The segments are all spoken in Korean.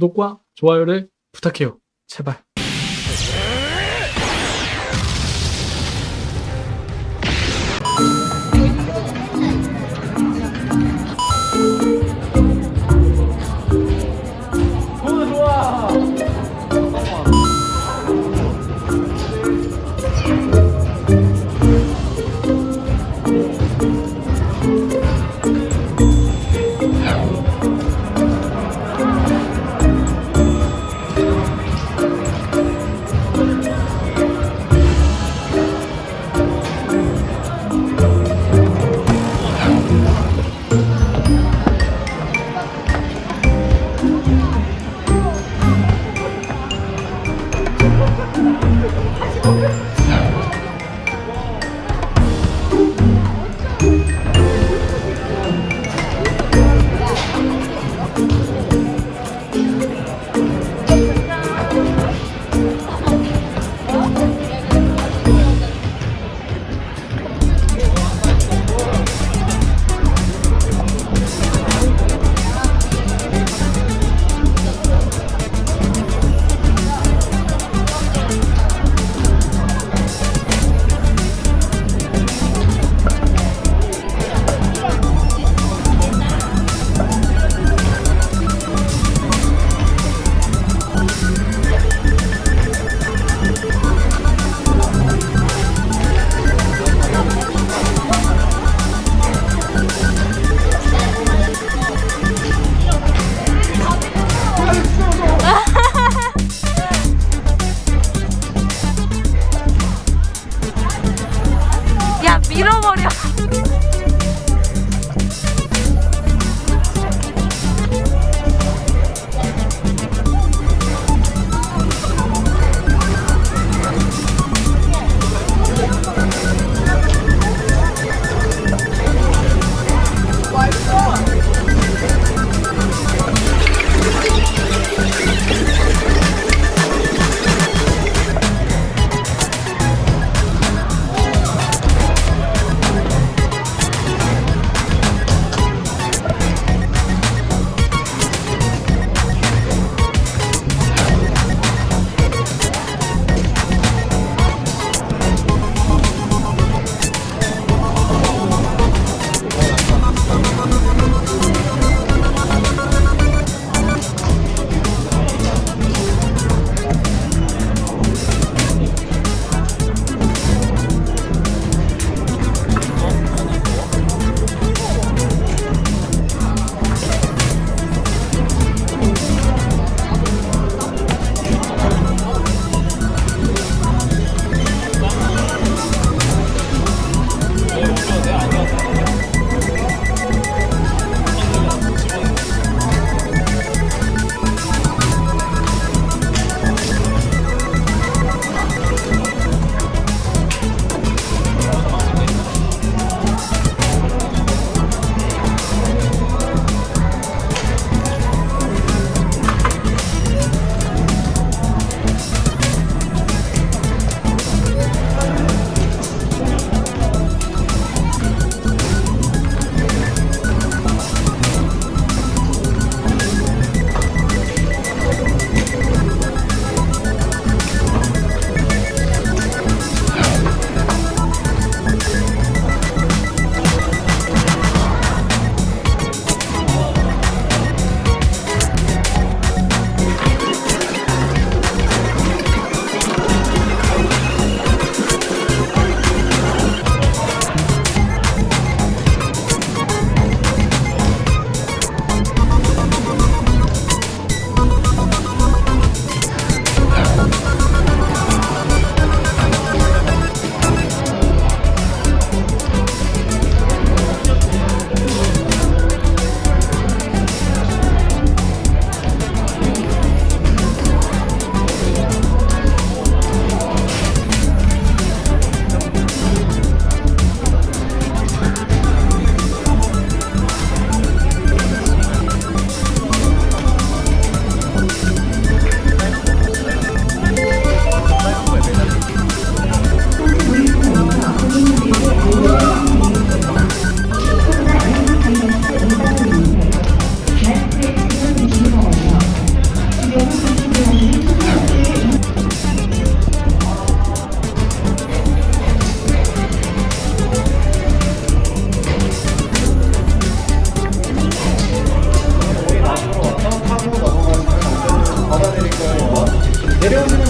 구독과 좋아요를 부탁해요. 제발. 하시고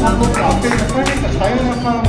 Aku capek, tapi.